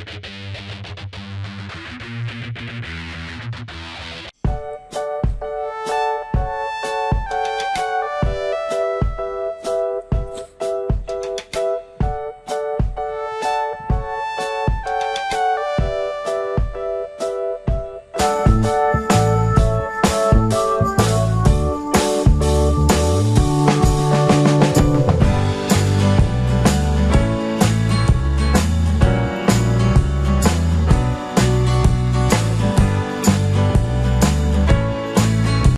you